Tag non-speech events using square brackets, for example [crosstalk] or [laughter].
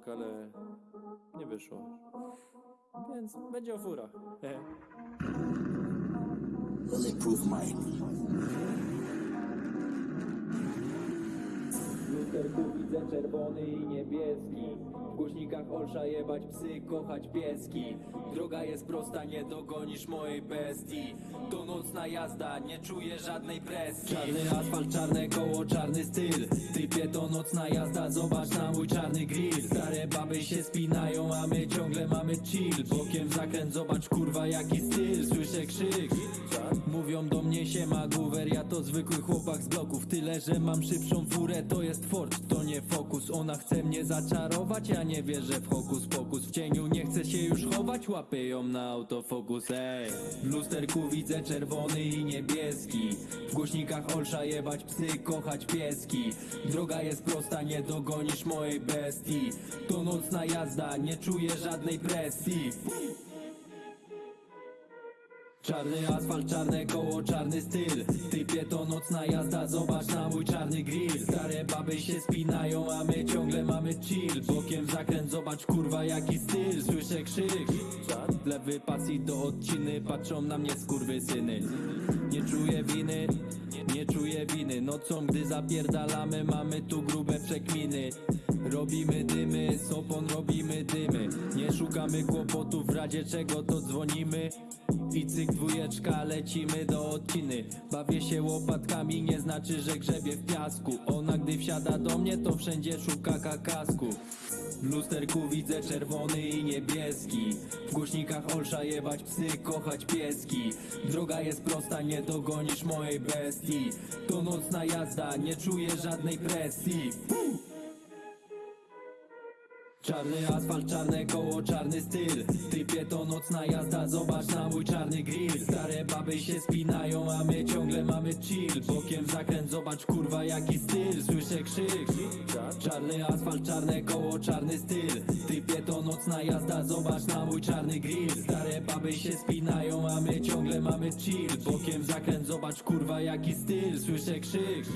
prank, ale nie wyszło. Więc będzie o furach. Hehe. [laughs] Bulletproof Widzę czerwony i niebieski. W głośnikach olsza jebać psy, kochać pieski. Droga jest prosta, nie dogonisz mojej bestii. To nocna jazda, nie czuję żadnej presji Czarny asfalt, czarne koło, czarny styl. Typie to nocna jazda, zobacz na mój czarny grill. Stare baby się spinają, a my ciągle mamy chill. Bokiem zakręt, zobacz kurwa jaki styl. Słyszę krzyk Mówią do mnie siema Guwer, ja to zwykły chłopak z bloków. Tyle, że mam szybszą furę, to jest Ford, to nie Focus. Ona chce mnie zaczarować, ja nie wierzę w hokus pokus. W cieniu nie chcę się już chować, łapię ją na autofokus Ej, w lusterku widzę czerwony i niebieski. W głośnikach olsza jebać psy, kochać pieski. Droga jest prosta, nie dogonisz mojej bestii. To nocna jazda, nie czuję żadnej presji Czarny asfalt, czarne koło, czarny styl. Typie to nocna jazda, zobacz na mój czarny grill. Stare baby się spinają, a my ciągle mamy chill. Bokiem zakręt, zobacz kurwa jaki styl. Słyszę krzyk. Lewy pas i do odciny Patrzą na mnie skurwysyny Nie czuję winy nie czuję winy. Nocą gdy zapierdalamy Mamy tu grube przekminy. Robimy dymy, z opon robimy dymy Nie szukamy kłopotów, w razie czego to dzwonimy. I cyk dwójeczka, lecimy do odciny. Bawię się łopatkami, nie znaczy, że grzebie w piasku. Ona gdy wsiada do mnie, to wszędzie szuka kakasku. W lusterku widzę czerwony i niebieski. W głośnikach olsza jebać psy, kochać pieski. Droga jest prosta, nie dogonisz mojej bestii. To nocna jazda, nie czuję żadnej presji Czarny asfalt, czarne koło, czarny styl. Typie to nocna jazda, zobacz na mój czarny grill. Stare baby się spinają, a my ciągle mamy chill. Bokiem zakręt, zobacz kurwa jaki styl. Słyszę krzyk. Czarny asfalt, czarne koło, czarny styl. Typie to nocna jazda, zobacz na mój czarny grill. Stare baby się spinają, a my ciągle mamy chill. Bokiem zakręt, zobacz kurwa jaki styl. Słyszę krzyk